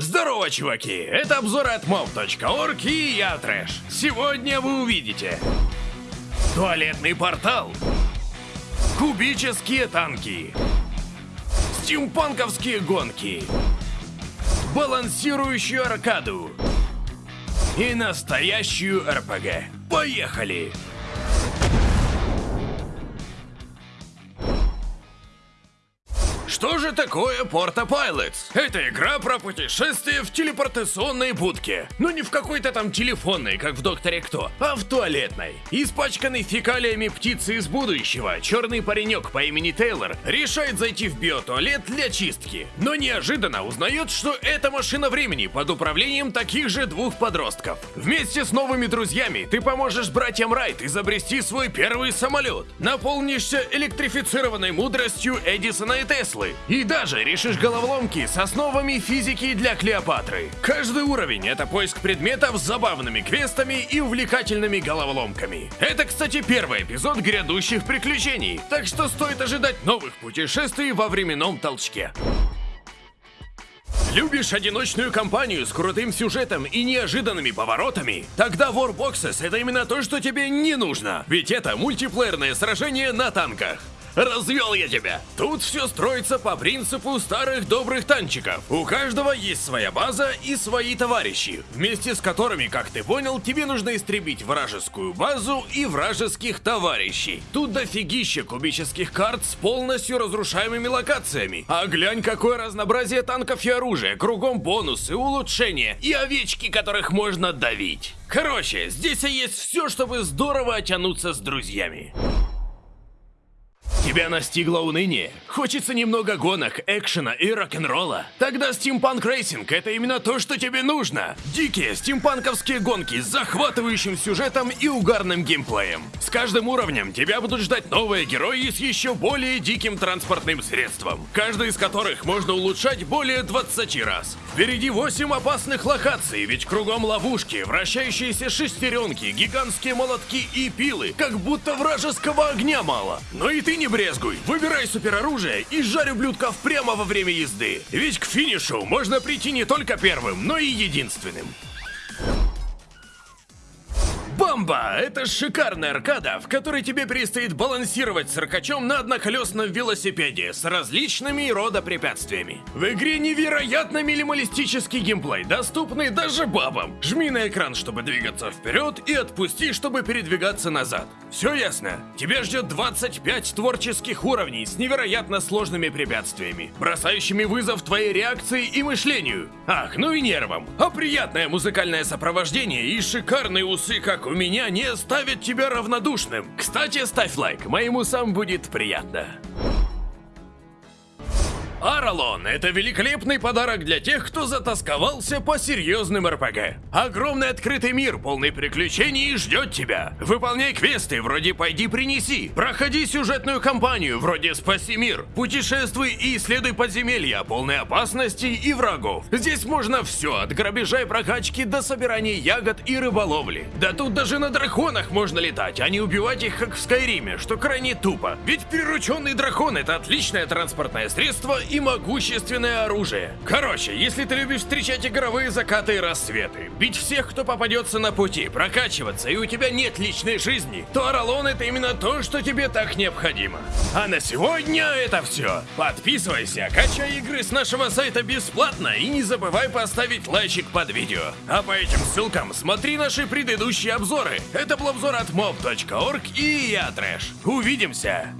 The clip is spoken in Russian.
Здорово, чуваки! Это обзор от mob.org и я Трэш. Сегодня вы увидите Туалетный портал Кубические танки Стимпанковские гонки Балансирующую аркаду И настоящую РПГ Поехали! Что же такое Porta Pilots? Это игра про путешествие в телепортационной будке. Но не в какой-то там телефонной, как в Докторе Кто, а в туалетной. Испачканный фекалиями птицы из будущего, черный паренек по имени Тейлор решает зайти в биотуалет для чистки. Но неожиданно узнает, что это машина времени под управлением таких же двух подростков. Вместе с новыми друзьями ты поможешь братьям Райт изобрести свой первый самолет. Наполнишься электрифицированной мудростью Эдисона и Теслы Теслы. И даже решишь головоломки с основами физики для Клеопатры. Каждый уровень — это поиск предметов с забавными квестами и увлекательными головоломками. Это, кстати, первый эпизод грядущих приключений, так что стоит ожидать новых путешествий во временном толчке. Любишь одиночную кампанию с крутым сюжетом и неожиданными поворотами? Тогда Warboxes это именно то, что тебе не нужно. Ведь это мультиплеерное сражение на танках. Развел я тебя! Тут все строится по принципу старых добрых танчиков. У каждого есть своя база и свои товарищи, вместе с которыми, как ты понял, тебе нужно истребить вражескую базу и вражеских товарищей. Тут дофигища кубических карт с полностью разрушаемыми локациями. А глянь, какое разнообразие танков и оружия, кругом бонусы, улучшения и овечки, которых можно давить. Короче, здесь есть все, чтобы здорово оттянуться с друзьями. Тебя настигло уныние? Хочется немного гонок, экшена и рок-н-ролла? Тогда Steampunk Racing — это именно то, что тебе нужно. Дикие стимпанковские гонки с захватывающим сюжетом и угарным геймплеем. С каждым уровнем тебя будут ждать новые герои с еще более диким транспортным средством, каждый из которых можно улучшать более 20 раз. Впереди 8 опасных локаций, ведь кругом ловушки, вращающиеся шестеренки, гигантские молотки и пилы, как будто вражеского огня мало. Но и ты не брезгуй, выбирай супероружие и жарь ублюдков прямо во время езды. Ведь к финишу можно прийти не только первым, но и единственным. Бомба! Это шикарная аркада, в которой тебе предстоит балансировать циркачом на одноколесном велосипеде с различными рода препятствиями. В игре невероятно минималистический геймплей, доступный даже бабам. Жми на экран, чтобы двигаться вперед, и отпусти, чтобы передвигаться назад. Все ясно? Тебя ждет 25 творческих уровней с невероятно сложными препятствиями, бросающими вызов твоей реакции и мышлению. Ах, ну и нервам. А приятное музыкальное сопровождение и шикарные усы, как у меня не оставит тебя равнодушным. Кстати, ставь лайк, моему сам будет приятно. Аралон – это великолепный подарок для тех, кто затасковался по серьезным РПГ. Огромный открытый мир, полный приключений, ждет тебя. Выполняй квесты вроде «Пойди принеси», проходи сюжетную кампанию вроде «Спаси мир», путешествуй и исследуй подземелья, полные опасностей и врагов. Здесь можно все, от грабежа и прокачки до собирания ягод и рыболовли. Да тут даже на драконах можно летать, а не убивать их как в Скайриме, что крайне тупо. Ведь прирученный дракон – это отличное транспортное средство и могущественное оружие. Короче, если ты любишь встречать игровые закаты и рассветы, бить всех, кто попадется на пути, прокачиваться, и у тебя нет личной жизни, то Аралон это именно то, что тебе так необходимо. А на сегодня это все. Подписывайся, качай игры с нашего сайта бесплатно и не забывай поставить лайчик под видео. А по этим ссылкам смотри наши предыдущие обзоры. Это был обзор от mob.org и я Трэш. Увидимся!